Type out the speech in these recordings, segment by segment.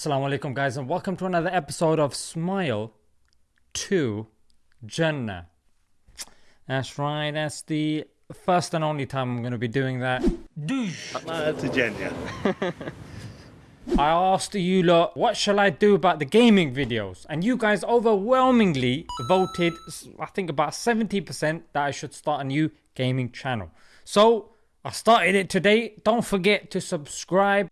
Assalamu alaikum guys and welcome to another episode of Smile to Jannah. That's right, that's the first and only time I'm going to be doing that. to Jannah. I asked you lot what shall I do about the gaming videos and you guys overwhelmingly voted I think about 70% that I should start a new gaming channel. So I started it today. Don't forget to subscribe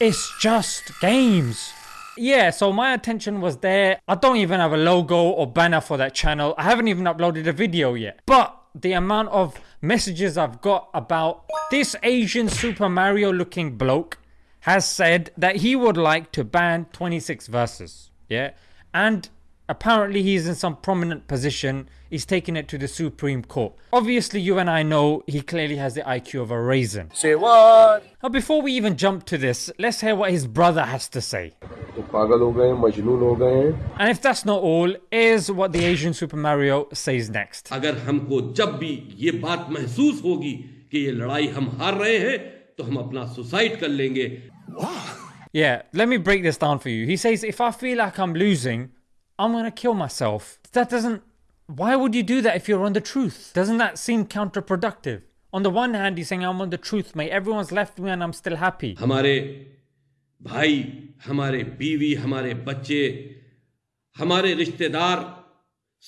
it's just games. Yeah, so my attention was there. I don't even have a logo or banner for that channel. I haven't even uploaded a video yet. But the amount of messages I've got about this Asian Super Mario looking bloke has said that he would like to ban 26 verses. Yeah, and Apparently he's in some prominent position, he's taking it to the Supreme Court. Obviously you and I know he clearly has the IQ of a raisin. Say what? Now before we even jump to this, let's hear what his brother has to say. And if that's not all, here's what the Asian Super Mario says next. अगर हमको जब भी ये बात महसूस होगी कि ये लड़ाई हम हार रहे हैं तो हम अपना सुसाइड कर लेंगे Yeah, let me break this down for you. He says if I feel like I'm losing, I'm gonna kill myself. That doesn't, why would you do that if you're on the truth? Doesn't that seem counterproductive? On the one hand, he's saying, I'm on the truth, mate. Everyone's left me and I'm still happy. हमारे भाई, हमारे बीवी, हमारे बच्चे, हमारे रिश्तेदार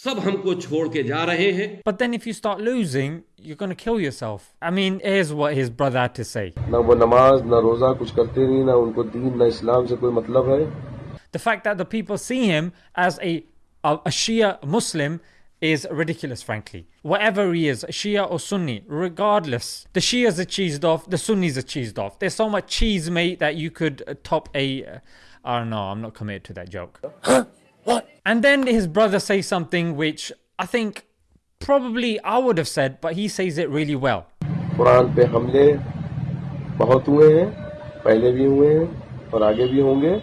सब हमको छोड़ के जा रहे हैं But then if you start losing, you're gonna kill yourself. I mean, here's what his brother had to say. ना वो नमाज ना रोजा कुछ करते नहीं ना उनको दीन ना इस्लाम से कोई मतलब है the fact that the people see him as a, a, a Shia Muslim is ridiculous frankly. Whatever he is, Shia or Sunni, regardless. The Shias are cheesed off, the Sunnis are cheesed off. There's so much cheese mate that you could uh, top a. Uh, I don't know, I'm not committed to that joke. Huh? What? And then his brother says something which I think probably I would have said, but he says it really well. Quran पे हमले बहुत हुए हैं पहले भी हुए हैं और आगे भी होंगे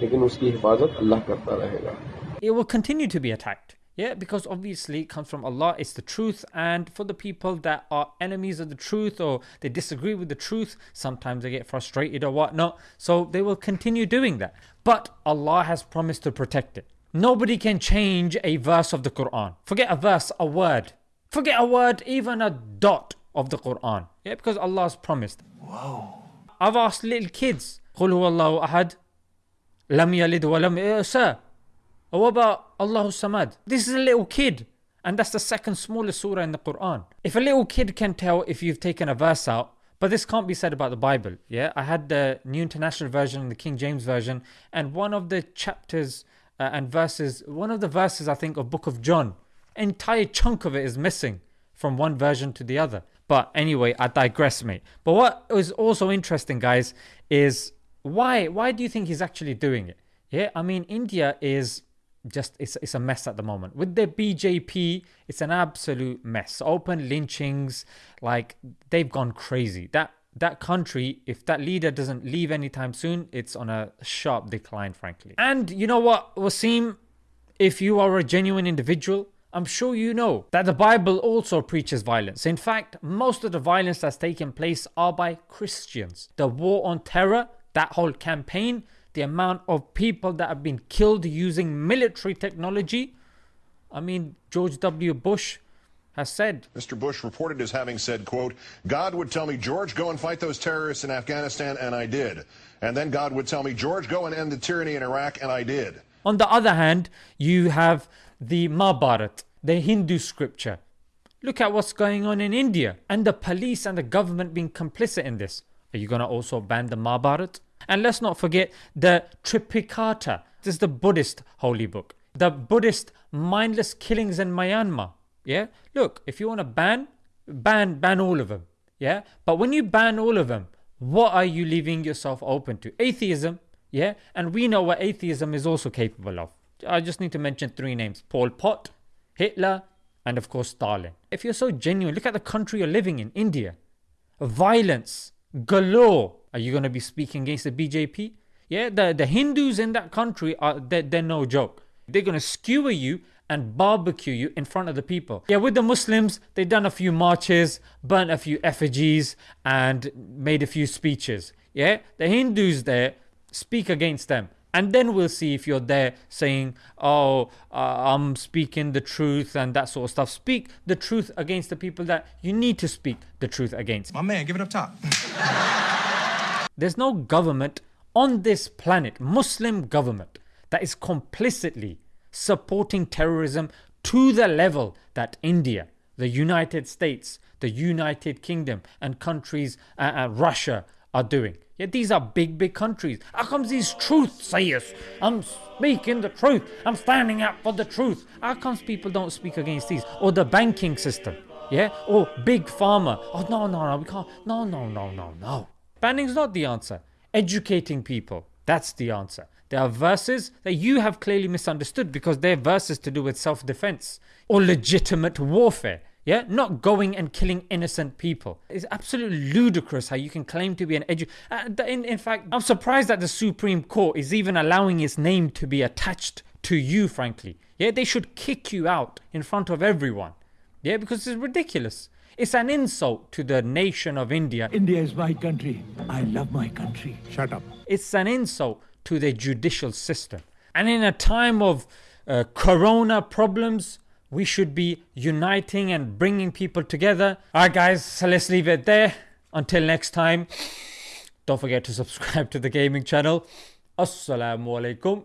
लेकिन उसकी हिफाजत अल्लाह करता रहेगा It will continue to be attacked. Yeah, because obviously it comes from Allah, it's the truth, and for the people that are enemies of the truth or they disagree with the truth, sometimes they get frustrated or whatnot, so they will continue doing that. But Allah has promised to protect it. Nobody can change a verse of the Quran. Forget a verse, a word. Forget a word, even a dot of the Quran. Yeah, because Allah has promised. Whoa. I've asked little kids, قل هو الله أحد Wa lam uh, sir. What about Allah Samad? This is a little kid. And that's the second smallest surah in the Quran. If a little kid can tell if you've taken a verse out, but this can't be said about the Bible. Yeah, I had the New International Version and the King James Version, and one of the chapters uh, and verses, one of the verses I think of Book of John, entire chunk of it is missing from one version to the other. But anyway, I digress, mate. But what was also interesting, guys, is why why do you think he's actually doing it? Yeah i mean india is just it's, it's a mess at the moment. With the bjp it's an absolute mess. Open lynchings like they've gone crazy. That that country if that leader doesn't leave anytime soon it's on a sharp decline frankly. And you know what wasim? If you are a genuine individual I'm sure you know that the Bible also preaches violence. In fact, most of the violence that's taken place are by Christians. The war on terror that whole campaign, the amount of people that have been killed using military technology. I mean, George W. Bush has said. Mr. Bush reported as having said, quote, God would tell me, George, go and fight those terrorists in Afghanistan, and I did. And then God would tell me, George, go and end the tyranny in Iraq, and I did. On the other hand, you have the Mahabharat, the Hindu scripture. Look at what's going on in India and the police and the government being complicit in this. Are you going to also ban the Mahabharat? And let's not forget the Tripitaka. This is the Buddhist holy book. The Buddhist mindless killings in Myanmar. Yeah. Look, if you want to ban, ban, ban all of them. Yeah. But when you ban all of them, what are you leaving yourself open to? Atheism. Yeah. And we know what atheism is also capable of. I just need to mention three names Pol Pot, Hitler, and of course Stalin. If you're so genuine, look at the country you're living in, India. Violence galore. Are you going to be speaking against the BJP? Yeah, the, the Hindus in that country are they're, they're no joke. They're going to skewer you and barbecue you in front of the people. Yeah, with the Muslims, they've done a few marches, burnt a few effigies, and made a few speeches. Yeah, the Hindus there speak against them. And then we'll see if you're there saying, oh, uh, I'm speaking the truth and that sort of stuff. Speak the truth against the people that you need to speak the truth against. My man, give it up top. There's no government on this planet, Muslim government, that is complicitly supporting terrorism to the level that India, the United States, the United Kingdom, and countries, uh, uh, Russia, are doing. Yeah, these are big, big countries. How comes these truth sayers? I'm speaking the truth. I'm standing up for the truth. How comes people don't speak against these? Or the banking system? Yeah? Or big pharma? Oh, no, no, no, we can't. No, no, no, no, no. Banning's not the answer. Educating people. That's the answer. There are verses that you have clearly misunderstood because they're verses to do with self defense or legitimate warfare. Yeah, not going and killing innocent people. It's absolutely ludicrous how you can claim to be an edu. Uh, in, in fact, I'm surprised that the Supreme Court is even allowing its name to be attached to you, frankly. Yeah, they should kick you out in front of everyone. Yeah, because it's ridiculous. It's an insult to the nation of India. India is my country. I love my country. Shut up. It's an insult to the judicial system. And in a time of uh, corona problems, we should be uniting and bringing people together. Alright, guys, so let's leave it there. Until next time, don't forget to subscribe to the gaming channel. Assalamu alaikum.